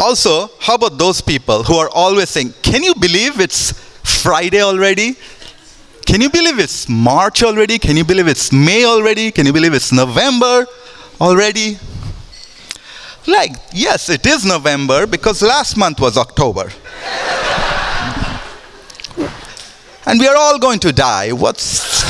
Also, how about those people who are always saying, Can you believe it's Friday already? Can you believe it's March already? Can you believe it's May already? Can you believe it's November already? Like, yes, it is November because last month was October. and we are all going to die. What's.